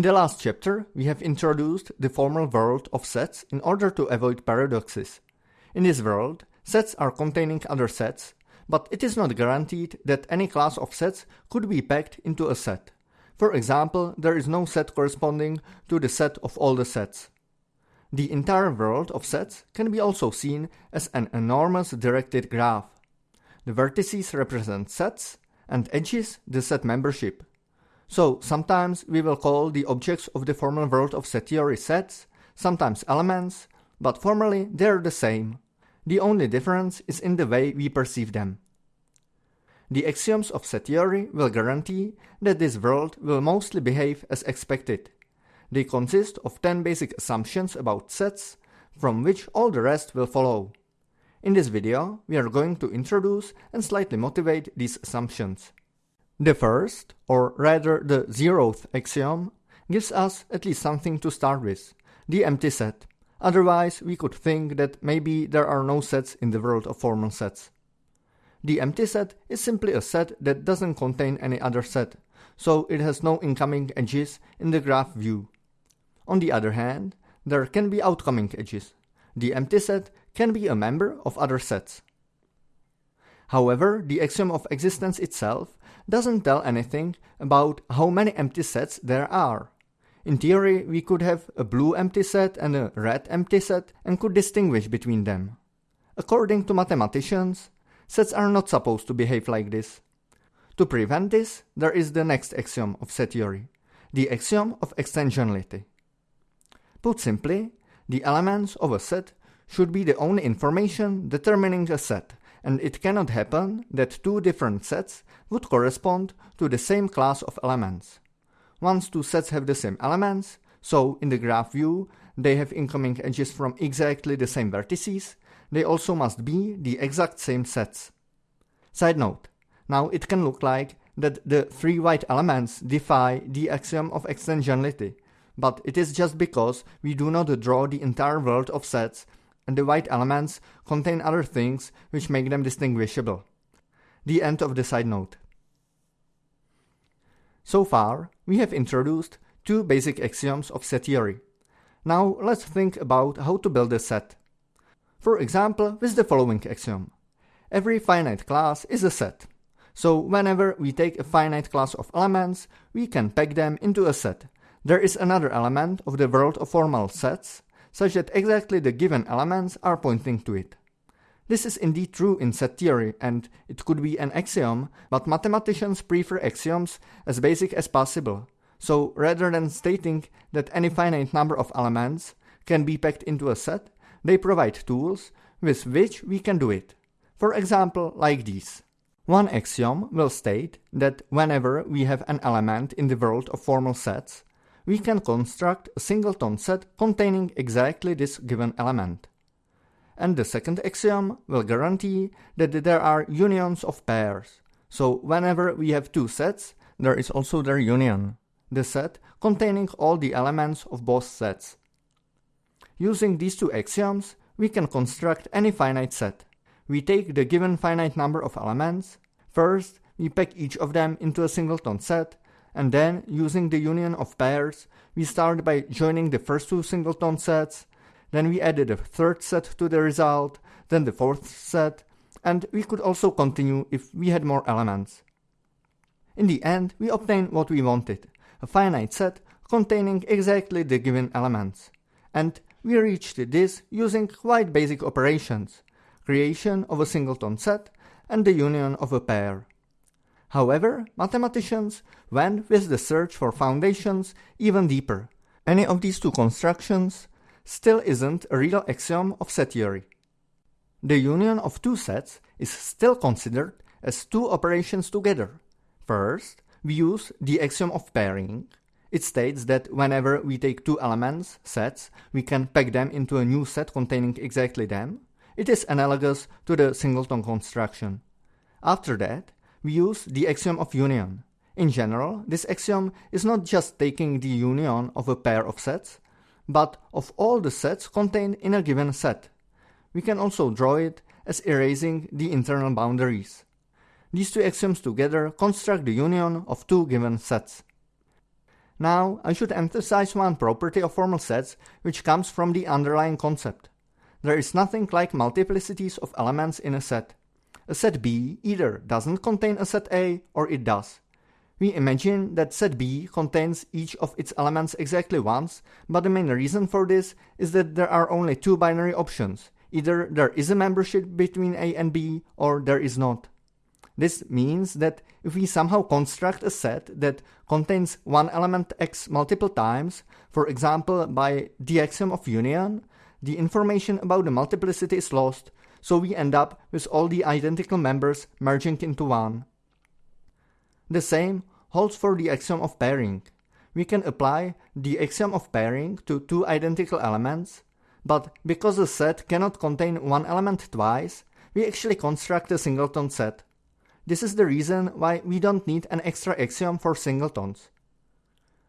In the last chapter, we have introduced the formal world of sets in order to avoid paradoxes. In this world, sets are containing other sets, but it is not guaranteed that any class of sets could be packed into a set. For example, there is no set corresponding to the set of all the sets. The entire world of sets can be also seen as an enormous directed graph. The vertices represent sets and edges the set membership. So sometimes we will call the objects of the formal world of set theory sets, sometimes elements, but formally they are the same. The only difference is in the way we perceive them. The axioms of set theory will guarantee that this world will mostly behave as expected. They consist of 10 basic assumptions about sets, from which all the rest will follow. In this video, we are going to introduce and slightly motivate these assumptions. The first, or rather the zeroth axiom, gives us at least something to start with, the empty set. Otherwise, we could think that maybe there are no sets in the world of formal sets. The empty set is simply a set that doesn't contain any other set, so it has no incoming edges in the graph view. On the other hand, there can be outcoming edges. The empty set can be a member of other sets. However, the axiom of existence itself doesn't tell anything about how many empty sets there are. In theory, we could have a blue empty set and a red empty set and could distinguish between them. According to mathematicians, sets are not supposed to behave like this. To prevent this, there is the next axiom of set theory, the axiom of extensionality. Put simply, the elements of a set should be the only information determining a set and it cannot happen that two different sets would correspond to the same class of elements. Once two sets have the same elements, so in the graph view they have incoming edges from exactly the same vertices, they also must be the exact same sets. Side note, now it can look like that the three white elements defy the axiom of extensionality, but it is just because we do not draw the entire world of sets and the white elements contain other things which make them distinguishable. The end of the side note. So far, we have introduced two basic axioms of set theory. Now let's think about how to build a set. For example, with the following axiom. Every finite class is a set. So whenever we take a finite class of elements, we can pack them into a set. There is another element of the world of formal sets, such that exactly the given elements are pointing to it. This is indeed true in set theory, and it could be an axiom, but mathematicians prefer axioms as basic as possible. So rather than stating that any finite number of elements can be packed into a set, they provide tools with which we can do it. For example, like these. One axiom will state that whenever we have an element in the world of formal sets, we can construct a singleton set containing exactly this given element. And the second axiom will guarantee that there are unions of pairs. So whenever we have two sets, there is also their union, the set containing all the elements of both sets. Using these two axioms, we can construct any finite set. We take the given finite number of elements, first we pack each of them into a singleton set, and then, using the union of pairs, we start by joining the first two singleton sets, then we added a third set to the result, then the fourth set, and we could also continue if we had more elements. In the end, we obtained what we wanted, a finite set containing exactly the given elements. And we reached this using quite basic operations, creation of a singleton set and the union of a pair. However, mathematicians went with the search for foundations even deeper. Any of these two constructions still isn't a real axiom of set theory. The union of two sets is still considered as two operations together. First, we use the axiom of pairing. It states that whenever we take two elements, sets, we can pack them into a new set containing exactly them. It is analogous to the singleton construction. After that, we use the axiom of union. In general, this axiom is not just taking the union of a pair of sets, but of all the sets contained in a given set. We can also draw it as erasing the internal boundaries. These two axioms together construct the union of two given sets. Now, I should emphasize one property of formal sets which comes from the underlying concept. There is nothing like multiplicities of elements in a set. A set B either doesn't contain a set A or it does. We imagine that set B contains each of its elements exactly once, but the main reason for this is that there are only two binary options. Either there is a membership between A and B, or there is not. This means that if we somehow construct a set that contains one element x multiple times, for example by the axiom of union, the information about the multiplicity is lost, so we end up with all the identical members merging into one. The same holds for the axiom of pairing. We can apply the axiom of pairing to two identical elements, but because a set cannot contain one element twice, we actually construct a singleton set. This is the reason why we don't need an extra axiom for singletons.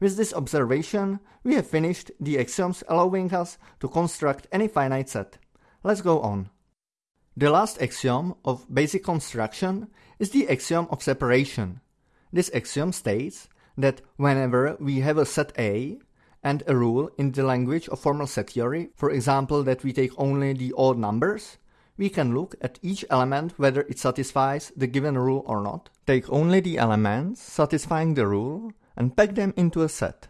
With this observation, we have finished the axioms allowing us to construct any finite set. Let's go on. The last axiom of basic construction is the axiom of separation. This axiom states that whenever we have a set A and a rule in the language of formal set theory, for example that we take only the odd numbers, we can look at each element whether it satisfies the given rule or not, take only the elements satisfying the rule, and pack them into a set.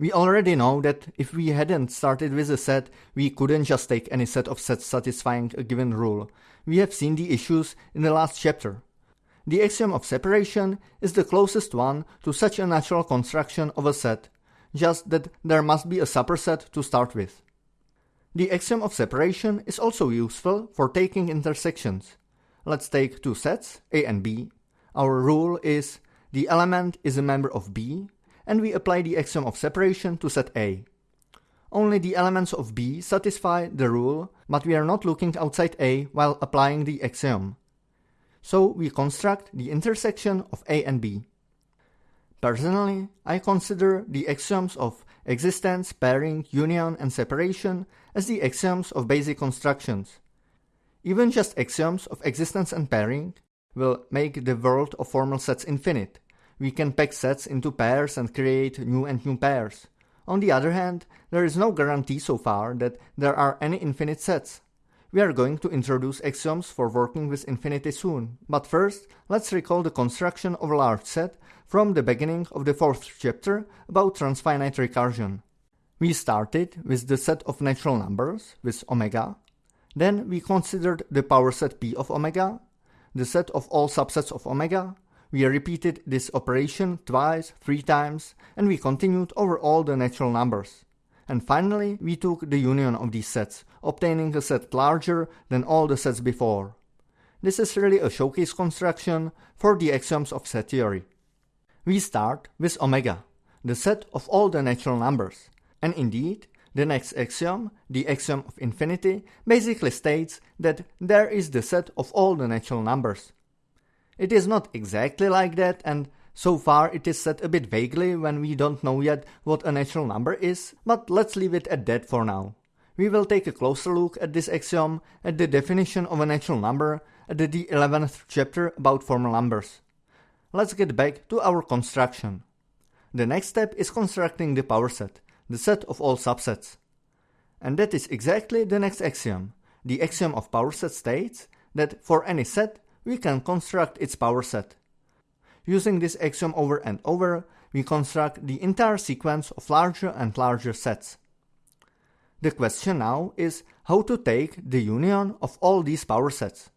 We already know that if we hadn't started with a set, we couldn't just take any set of sets satisfying a given rule. We have seen the issues in the last chapter. The axiom of separation is the closest one to such a natural construction of a set, just that there must be a superset to start with. The axiom of separation is also useful for taking intersections. Let's take two sets, A and B. Our rule is the element is a member of B, and we apply the axiom of separation to set A. Only the elements of B satisfy the rule, but we are not looking outside A while applying the axiom. So we construct the intersection of A and B. Personally, I consider the axioms of existence, pairing, union, and separation as the axioms of basic constructions. Even just axioms of existence and pairing will make the world of formal sets infinite. We can pack sets into pairs and create new and new pairs. On the other hand, there is no guarantee so far that there are any infinite sets. We are going to introduce axioms for working with infinity soon, but first, let's recall the construction of a large set from the beginning of the fourth chapter about transfinite recursion. We started with the set of natural numbers with omega, then we considered the power set P of omega, the set of all subsets of omega, we repeated this operation twice, three times, and we continued over all the natural numbers. And finally, we took the union of these sets, obtaining a set larger than all the sets before. This is really a showcase construction for the axioms of set theory. We start with omega, the set of all the natural numbers. And indeed, the next axiom, the axiom of infinity, basically states that there is the set of all the natural numbers. It is not exactly like that, and so far it is said a bit vaguely when we don't know yet what a natural number is, but let's leave it at that for now. We will take a closer look at this axiom at the definition of a natural number at the 11th chapter about formal numbers. Let's get back to our construction. The next step is constructing the power set, the set of all subsets. And that is exactly the next axiom. The axiom of power set states that for any set, we can construct its power set. Using this axiom over and over, we construct the entire sequence of larger and larger sets. The question now is how to take the union of all these power sets.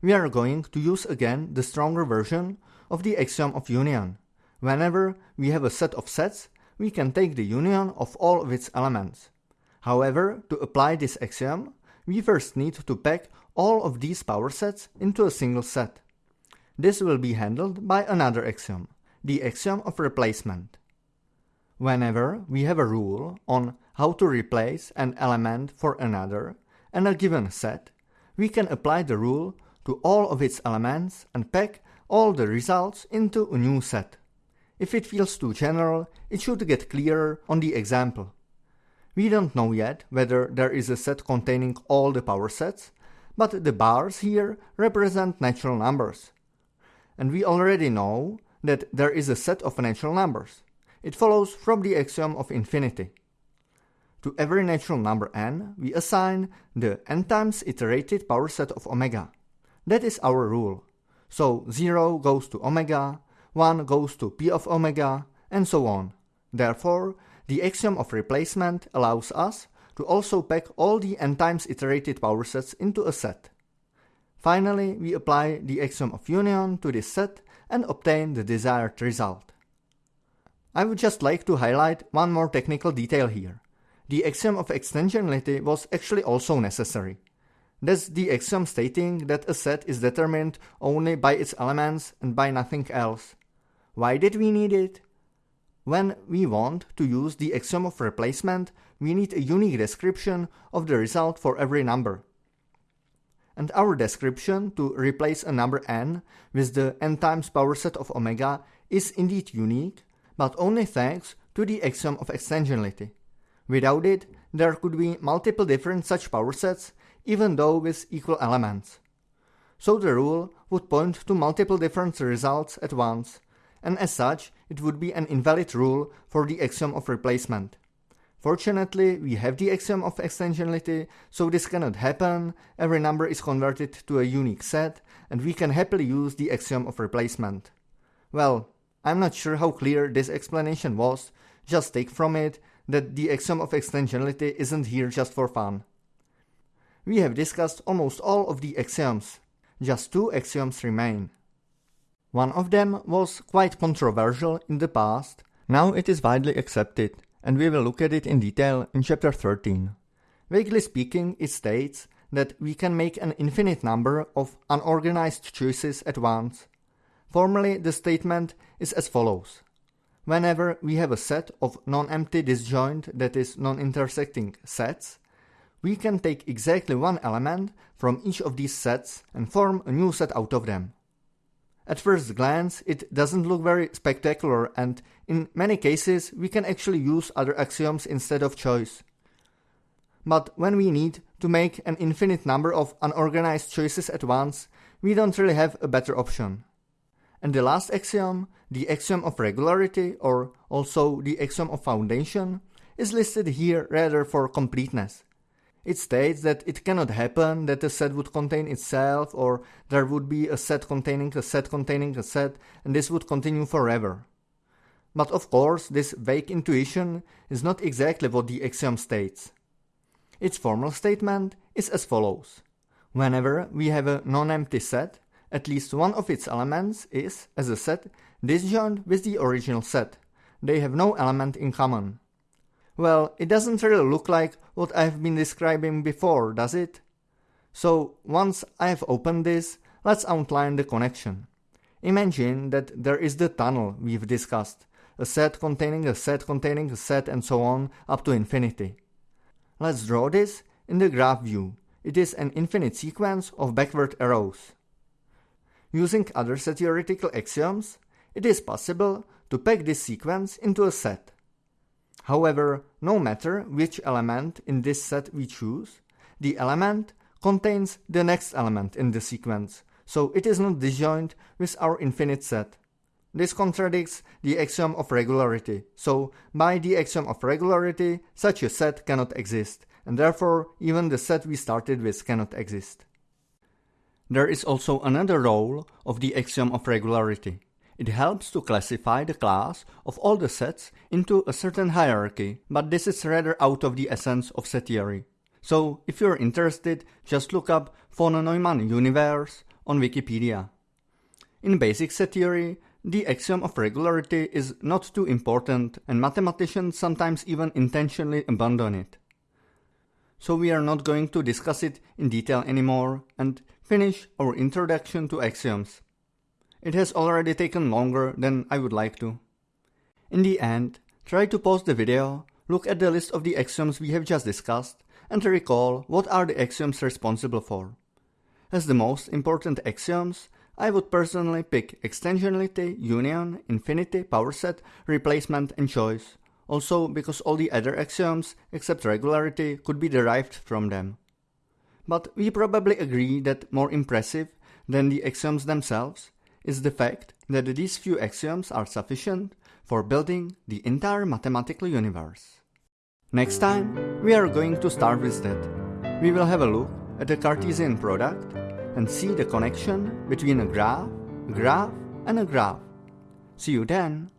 We are going to use again the stronger version of the axiom of union. Whenever we have a set of sets, we can take the union of all of its elements. However, to apply this axiom, we first need to pack all of these power sets into a single set. This will be handled by another axiom, the axiom of replacement. Whenever we have a rule on how to replace an element for another and a given set, we can apply the rule to all of its elements and pack all the results into a new set. If it feels too general, it should get clearer on the example. We don't know yet whether there is a set containing all the power sets, but the bars here represent natural numbers, and we already know that there is a set of natural numbers. it follows from the axiom of infinity. To every natural number n, we assign the n times iterated power set of omega. That is our rule. So 0 goes to omega, 1 goes to p of omega, and so on. Therefore, the axiom of replacement allows us to also pack all the n times iterated power sets into a set. Finally, we apply the axiom of union to this set and obtain the desired result. I would just like to highlight one more technical detail here. The axiom of extensionality was actually also necessary. That's the axiom stating that a set is determined only by its elements and by nothing else. Why did we need it? When we want to use the axiom of replacement, we need a unique description of the result for every number. And our description to replace a number n with the n times power set of omega is indeed unique, but only thanks to the axiom of extensionality. Without it, there could be multiple different such power sets, even though with equal elements. So the rule would point to multiple different results at once, and as such, it would be an invalid rule for the axiom of replacement. Fortunately, we have the axiom of extensionality, so this cannot happen, every number is converted to a unique set, and we can happily use the axiom of replacement. Well, I'm not sure how clear this explanation was, just take from it that the axiom of extensionality isn't here just for fun. We have discussed almost all of the axioms. Just two axioms remain. One of them was quite controversial in the past, now it is widely accepted, and we will look at it in detail in chapter 13. Vaguely speaking, it states that we can make an infinite number of unorganized choices at once. Formally, the statement is as follows. Whenever we have a set of non-empty disjoint, that is, non-intersecting sets, we can take exactly one element from each of these sets and form a new set out of them. At first glance, it doesn't look very spectacular and in many cases we can actually use other axioms instead of choice. But when we need to make an infinite number of unorganized choices at once, we don't really have a better option. And the last axiom, the axiom of regularity or also the axiom of foundation, is listed here rather for completeness. It states that it cannot happen that a set would contain itself or there would be a set containing a set containing a set and this would continue forever. But of course, this vague intuition is not exactly what the axiom states. Its formal statement is as follows. Whenever we have a non-empty set, at least one of its elements is, as a set, disjoint with the original set. They have no element in common. Well, it doesn't really look like what I've been describing before, does it? So, once I've opened this, let's outline the connection. Imagine that there is the tunnel we've discussed, a set containing a set containing a set and so on up to infinity. Let's draw this in the graph view. It is an infinite sequence of backward arrows. Using other set theoretical axioms, it is possible to pack this sequence into a set. However, no matter which element in this set we choose, the element contains the next element in the sequence, so it is not disjoint with our infinite set. This contradicts the axiom of regularity, so by the axiom of regularity, such a set cannot exist, and therefore even the set we started with cannot exist. There is also another role of the axiom of regularity. It helps to classify the class of all the sets into a certain hierarchy, but this is rather out of the essence of set theory. So, if you're interested, just look up von Neumann universe on Wikipedia. In basic set theory, the axiom of regularity is not too important and mathematicians sometimes even intentionally abandon it. So we are not going to discuss it in detail anymore and finish our introduction to axioms. It has already taken longer than I would like to. In the end, try to pause the video, look at the list of the axioms we have just discussed, and recall what are the axioms responsible for. As the most important axioms, I would personally pick extensionality, union, infinity, power set, replacement, and choice, also because all the other axioms, except regularity, could be derived from them. But we probably agree that more impressive than the axioms themselves is the fact that these few axioms are sufficient for building the entire mathematical universe. Next time, we are going to start with that. We will have a look at the Cartesian product and see the connection between a graph, graph, and a graph. See you then!